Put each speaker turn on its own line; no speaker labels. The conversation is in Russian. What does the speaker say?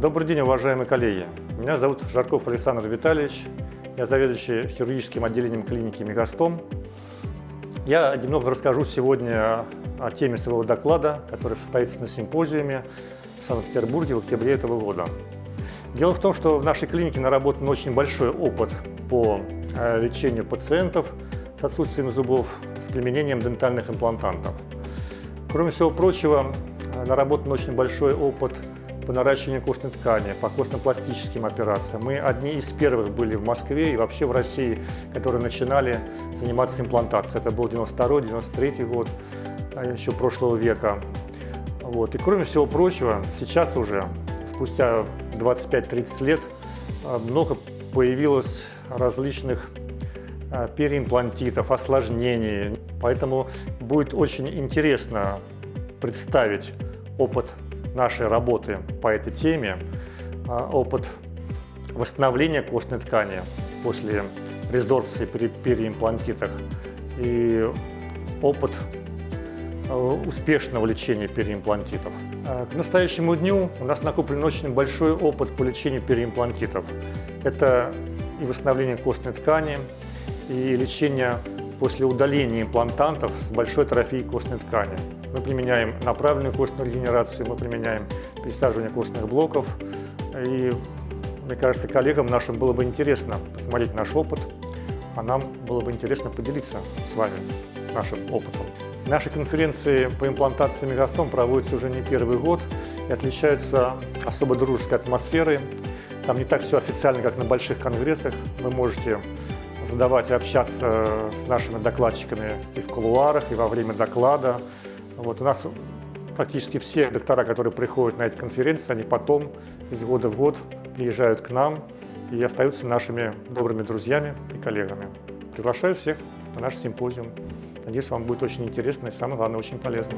Добрый день, уважаемые коллеги. Меня зовут Жарков Александр Витальевич. Я заведующий хирургическим отделением клиники Мегастом. Я немного расскажу сегодня о теме своего доклада, который состоится на симпозиуме в Санкт-Петербурге в октябре этого года. Дело в том, что в нашей клинике наработан очень большой опыт по э, лечению пациентов с отсутствием зубов с применением дентальных имплантантов. Кроме всего прочего, э, наработан очень большой опыт по наращиванию костной ткани, по костно-пластическим операциям. Мы одни из первых были в Москве и вообще в России, которые начинали заниматься имплантацией. Это был 92-93 год, а еще прошлого века. Вот. И кроме всего прочего, сейчас уже, спустя 25-30 лет, а, много появилось различных а, переимплантитов, осложнений. Поэтому будет очень интересно представить опыт нашей работы по этой теме, а, опыт восстановления костной ткани после резорбции при переимплантитах и опыт а, успешного лечения переимплантитов. А, к настоящему дню у нас накоплен очень большой опыт по лечению переимплантитов. Это и восстановление костной ткани, и лечение после удаления имплантантов с большой атрофией костной ткани. Мы применяем направленную костную регенерацию, мы применяем пересаживание костных блоков. И мне кажется, коллегам нашим было бы интересно посмотреть наш опыт, а нам было бы интересно поделиться с вами нашим опытом. Наши конференции по имплантации мегастом проводятся уже не первый год и отличаются особо дружеской атмосферой. Там не так все официально, как на больших конгрессах. Вы можете задавать и общаться с нашими докладчиками и в кулуарах, и во время доклада. Вот у нас практически все доктора, которые приходят на эти конференции, они потом из года в год приезжают к нам и остаются нашими добрыми друзьями и коллегами. Приглашаю всех на наш симпозиум. Надеюсь, вам будет очень интересно и, самое главное, очень полезно.